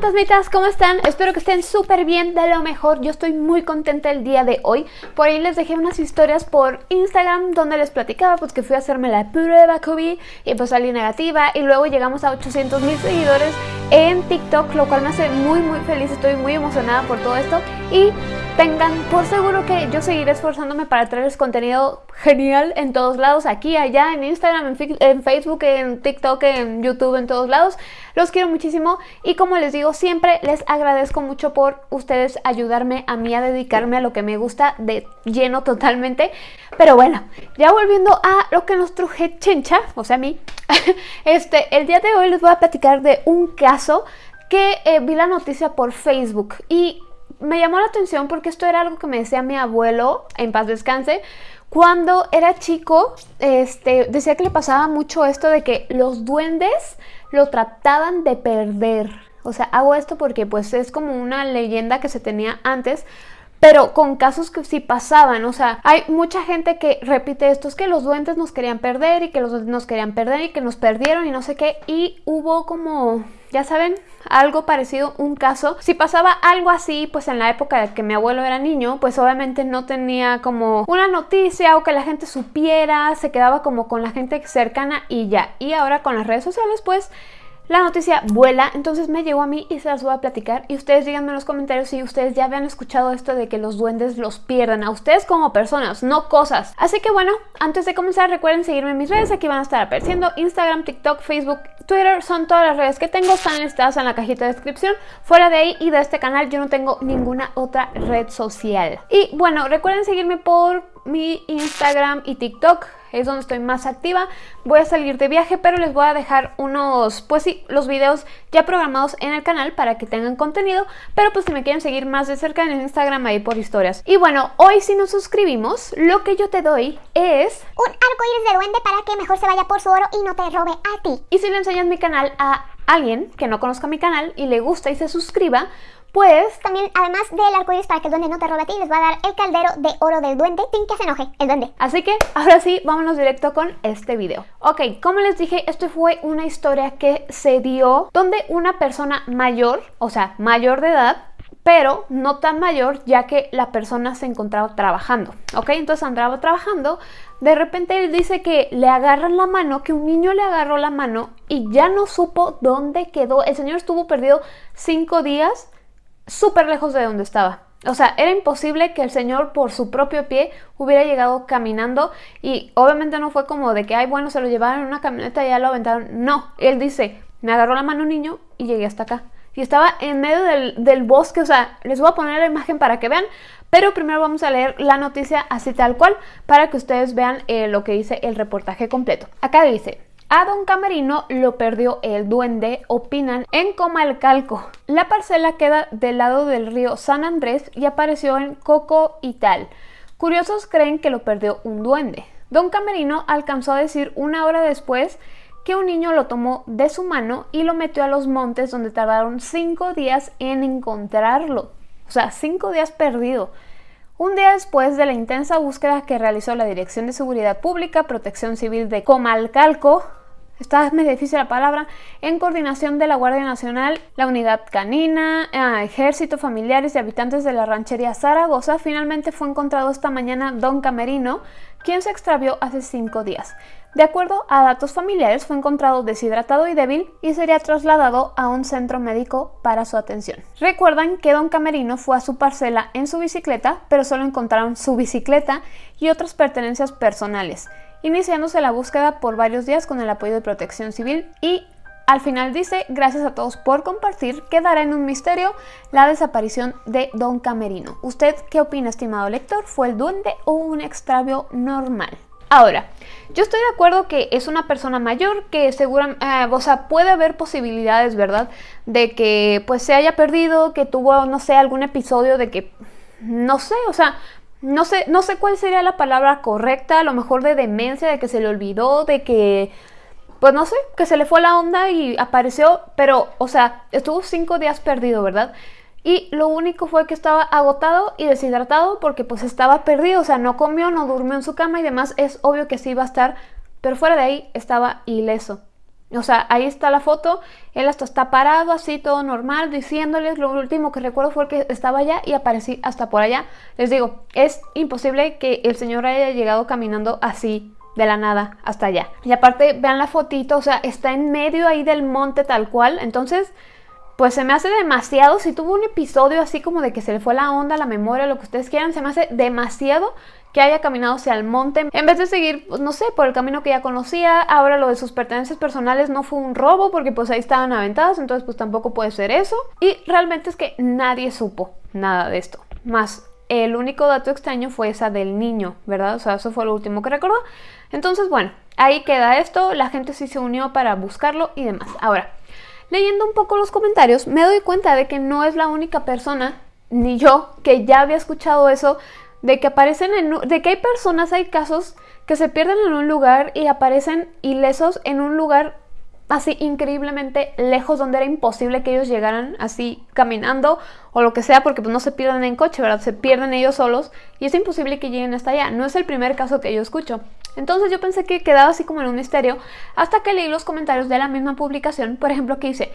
fantasmitas, ¿cómo están? Espero que estén súper bien, de lo mejor. Yo estoy muy contenta el día de hoy. Por ahí les dejé unas historias por Instagram donde les platicaba pues que fui a hacerme la prueba COVID y pues salí negativa. Y luego llegamos a 800 mil seguidores en TikTok, lo cual me hace muy muy feliz. Estoy muy emocionada por todo esto. Y tengan por seguro que yo seguiré esforzándome para traerles contenido genial en todos lados, aquí, allá, en Instagram, en, Facebook, en TikTok, en YouTube, en todos lados. Los quiero muchísimo y como les digo, siempre les agradezco mucho por ustedes ayudarme a mí a dedicarme a lo que me gusta de lleno totalmente. Pero bueno, ya volviendo a lo que nos truje Chencha, o sea a mí, este, el día de hoy les voy a platicar de un caso que eh, vi la noticia por Facebook y me llamó la atención porque esto era algo que me decía mi abuelo, en paz descanse, cuando era chico, este, decía que le pasaba mucho esto de que los duendes lo trataban de perder. O sea, hago esto porque pues es como una leyenda que se tenía antes, pero con casos que sí pasaban, o sea, hay mucha gente que repite esto, es que los duendes nos querían perder y que los duendes nos querían perder y que nos perdieron y no sé qué, y hubo como, ya saben, algo parecido, un caso. Si pasaba algo así, pues en la época de que mi abuelo era niño, pues obviamente no tenía como una noticia o que la gente supiera, se quedaba como con la gente cercana y ya. Y ahora con las redes sociales, pues la noticia vuela, entonces me llegó a mí y se las voy a platicar y ustedes díganme en los comentarios si ustedes ya habían escuchado esto de que los duendes los pierden a ustedes como personas, no cosas. Así que bueno, antes de comenzar recuerden seguirme en mis redes, aquí van a estar apareciendo Instagram, TikTok, Facebook, Twitter, son todas las redes que tengo, están listadas en la cajita de descripción. Fuera de ahí y de este canal yo no tengo ninguna otra red social. Y bueno, recuerden seguirme por mi Instagram y TikTok es donde estoy más activa. Voy a salir de viaje, pero les voy a dejar unos, pues sí, los videos ya programados en el canal para que tengan contenido, pero pues si me quieren seguir más de cerca en Instagram ahí por historias. Y bueno, hoy si nos suscribimos, lo que yo te doy es... Un arco iris de duende para que mejor se vaya por su oro y no te robe a ti. Y si le enseñas mi canal a alguien que no conozca mi canal y le gusta y se suscriba, pues también, además del arcoíris para que el duende no te robe a ti, les va a dar el caldero de oro del duende sin que se enoje el duende. Así que ahora sí, vámonos directo con este video. Ok, como les dije, esto fue una historia que se dio donde una persona mayor, o sea, mayor de edad, pero no tan mayor ya que la persona se encontraba trabajando, ¿ok? Entonces andaba trabajando, de repente él dice que le agarran la mano, que un niño le agarró la mano y ya no supo dónde quedó. El señor estuvo perdido cinco días súper lejos de donde estaba. O sea, era imposible que el señor por su propio pie hubiera llegado caminando y obviamente no fue como de que, ay, bueno, se lo llevaron en una camioneta y ya lo aventaron. No, él dice, me agarró la mano un niño y llegué hasta acá. Y estaba en medio del, bosque, o sea, les voy a poner la imagen para que vean, pero primero vamos a leer la noticia así tal cual para que ustedes vean eh, lo que dice el reportaje completo. Acá dice, a Don Camerino lo perdió el duende, opinan en Comalcalco. La parcela queda del lado del río San Andrés y apareció en Coco y tal. Curiosos creen que lo perdió un duende. Don Camerino alcanzó a decir una hora después que un niño lo tomó de su mano y lo metió a los montes donde tardaron cinco días en encontrarlo. O sea, cinco días perdido. Un día después de la intensa búsqueda que realizó la Dirección de Seguridad Pública, Protección Civil de Comalcalco, está medio difícil la palabra, en coordinación de la Guardia Nacional, la Unidad Canina, eh, Ejército, familiares y habitantes de la ranchería Zaragoza, finalmente fue encontrado esta mañana Don Camerino, quien se extravió hace cinco días. De acuerdo a datos familiares, fue encontrado deshidratado y débil y sería trasladado a un centro médico para su atención. Recuerdan que Don Camerino fue a su parcela en su bicicleta, pero solo encontraron su bicicleta y otras pertenencias personales, iniciándose la búsqueda por varios días con el apoyo de Protección Civil y al final dice, gracias a todos por compartir, quedará en un misterio la desaparición de Don Camerino. ¿Usted qué opina, estimado lector? ¿Fue el duende o un extravio normal? Ahora, yo estoy de acuerdo que es una persona mayor que seguramente, eh, o sea, puede haber posibilidades, ¿verdad? De que pues se haya perdido, que tuvo, no sé, algún episodio de que, no sé, o sea, no sé, no sé cuál sería la palabra correcta, a lo mejor de demencia, de que se le olvidó, de que, pues no sé, que se le fue la onda y apareció, pero, o sea, estuvo cinco días perdido, ¿verdad? y lo único fue que estaba agotado y deshidratado porque pues estaba perdido, o sea, no comió, no durmió en su cama y demás, es obvio que sí iba a estar, pero fuera de ahí estaba ileso. O sea, ahí está la foto, él hasta está parado así, todo normal, diciéndoles, lo último que recuerdo fue que estaba allá y aparecí hasta por allá. Les digo, es imposible que el señor haya llegado caminando así de la nada hasta allá. Y aparte, vean la fotito, o sea, está en medio ahí del monte tal cual, entonces pues se me hace demasiado, si tuvo un episodio así como de que se le fue la onda, la memoria, lo que ustedes quieran, se me hace demasiado que haya caminado hacia el monte, en vez de seguir, pues, no sé, por el camino que ya conocía, ahora lo de sus pertenencias personales no fue un robo porque pues ahí estaban aventadas, entonces pues tampoco puede ser eso, y realmente es que nadie supo nada de esto, más el único dato extraño fue esa del niño, ¿verdad? O sea, eso fue lo último que recordó. Entonces, bueno, ahí queda esto, la gente sí se unió para buscarlo y demás. Ahora, Leyendo un poco los comentarios, me doy cuenta de que no es la única persona, ni yo, que ya había escuchado eso, de que aparecen en, de que hay personas, hay casos que se pierden en un lugar y aparecen ilesos en un lugar así increíblemente lejos donde era imposible que ellos llegaran así caminando o lo que sea porque pues no se pierden en coche, ¿verdad? Se pierden ellos solos y es imposible que lleguen hasta allá. No es el primer caso que yo escucho. Entonces yo pensé que quedaba así como en un misterio hasta que leí los comentarios de la misma publicación, por ejemplo, que dice,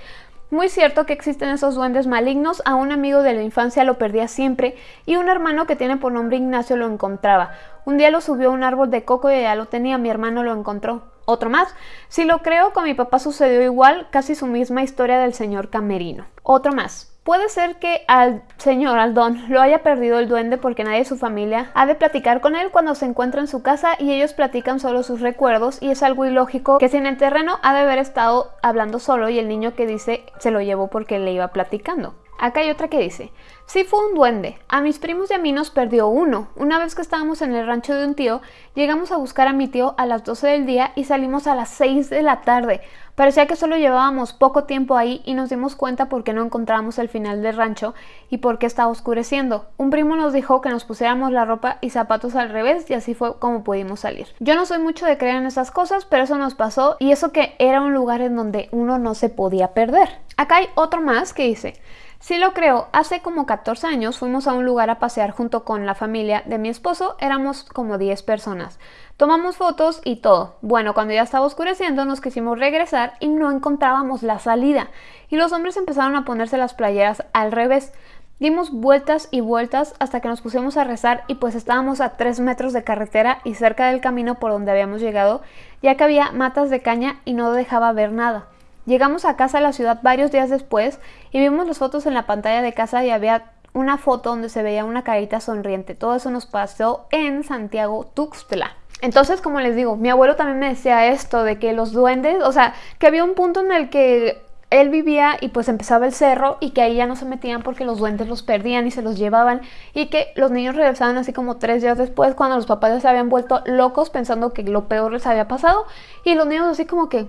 muy cierto que existen esos duendes malignos, a un amigo de la infancia lo perdía siempre y un hermano que tiene por nombre Ignacio lo encontraba. Un día lo subió a un árbol de coco y ya lo tenía, mi hermano lo encontró. Otro más. Si lo creo, con mi papá sucedió igual, casi su misma historia del señor Camerino. Otro más. Puede ser que al señor, al don, lo haya perdido el duende porque nadie de su familia ha de platicar con él cuando se encuentra en su casa y ellos platican solo sus recuerdos y es algo ilógico que si en el terreno ha de haber estado hablando solo y el niño que dice se lo llevó porque le iba platicando. Acá hay otra que dice, sí fue un duende, a mis primos y a mí nos perdió uno. Una vez que estábamos en el rancho de un tío, llegamos a buscar a mi tío a las 12 del día y salimos a las 6 de la tarde. Parecía que solo llevábamos poco tiempo ahí y nos dimos cuenta porque no encontrábamos el final del rancho y porque estaba oscureciendo. Un primo nos dijo que nos pusiéramos la ropa y zapatos al revés y así fue como pudimos salir. Yo no soy mucho de creer en esas cosas, pero eso nos pasó y eso que era un lugar en donde uno no se podía perder. Acá hay otro más que dice, Sí lo creo, hace como 14 años fuimos a un lugar a pasear junto con la familia de mi esposo, éramos como 10 personas. Tomamos fotos y todo. Bueno, cuando ya estaba oscureciendo nos quisimos regresar y no encontrábamos la salida. Y los hombres empezaron a ponerse las playeras al revés. Dimos vueltas y vueltas hasta que nos pusimos a rezar y pues estábamos a 3 metros de carretera y cerca del camino por donde habíamos llegado, ya que había matas de caña y no dejaba ver nada. Llegamos a casa de la ciudad varios días después y vimos las fotos en la pantalla de casa y había una foto donde se veía una carita sonriente. Todo eso nos pasó en Santiago Tuxtla. Entonces, como les digo, mi abuelo también me decía esto de que los duendes, o sea, que había un punto en el que él vivía y pues empezaba el cerro y que ahí ya no se metían porque los duendes los perdían y se los llevaban y que los niños regresaban así como tres días después cuando los papás ya se habían vuelto locos pensando que lo peor les había pasado y los niños así como que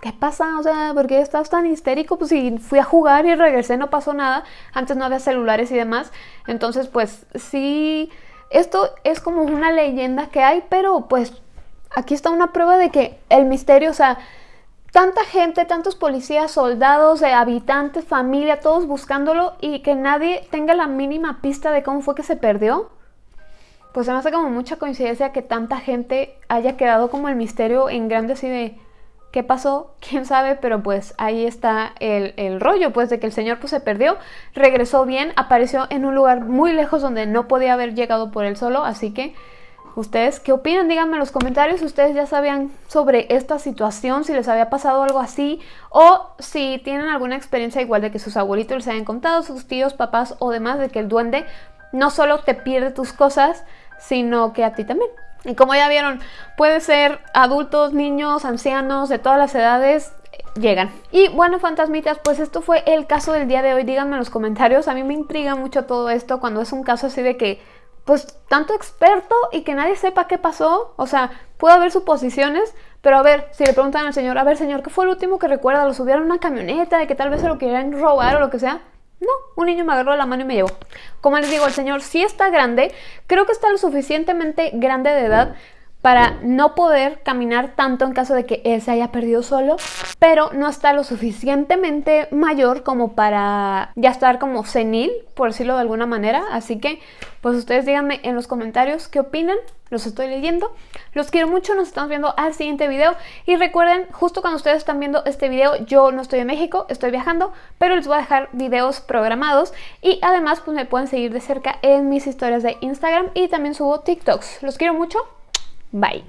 ¿qué pasa? O sea, ¿por qué estás tan histérico? Pues si fui a jugar y regresé, no pasó nada. Antes no había celulares y demás. Entonces, pues sí, esto es como una leyenda que hay, pero pues aquí está una prueba de que el misterio, o sea, tanta gente, tantos policías, soldados, eh, habitantes, familia, todos buscándolo y que nadie tenga la mínima pista de cómo fue que se perdió. Pues se me hace como mucha coincidencia que tanta gente haya quedado como el misterio en grande así de ¿Qué pasó? ¿Quién sabe? Pero pues ahí está el, rollo, pues de que el señor pues se perdió, regresó bien, apareció en un lugar muy lejos donde no podía haber llegado por él solo, así que ¿Ustedes qué opinan? Díganme en los comentarios si ustedes ya sabían sobre esta situación, si les había pasado algo así o si tienen alguna experiencia igual de que sus abuelitos les hayan contado, sus tíos, papás o demás, de que el duende no solo te pierde tus cosas, sino que a ti también. Y como ya vieron, puede ser adultos, niños, ancianos, de todas las edades, llegan. Y bueno, fantasmitas, pues esto fue el caso del día de hoy. Díganme en los comentarios. A mí me intriga mucho todo esto cuando es un caso así de que, pues, tanto experto y que nadie sepa qué pasó. O sea, puede haber suposiciones, pero a ver, si le preguntan al señor, a ver, señor, ¿qué fue el último que recuerda? ¿Lo subieron a una camioneta? ¿De que tal vez se lo querían robar o lo que sea? No, un niño me agarró la mano y me llevó. Como les digo, el señor sí está grande, creo que está lo suficientemente grande de edad para no poder caminar tanto en caso de que él se haya perdido solo, pero no está lo suficientemente mayor como para ya estar como senil, por decirlo de alguna manera. Así que, pues ustedes díganme en los comentarios qué opinan, los estoy leyendo. Los quiero mucho, nos estamos viendo al siguiente video. Y recuerden, justo cuando ustedes están viendo este video, yo no estoy en México, estoy viajando, pero les voy a dejar videos programados. Y además, pues me pueden seguir de cerca en mis historias de Instagram y también subo TikToks. Los quiero mucho. Bye.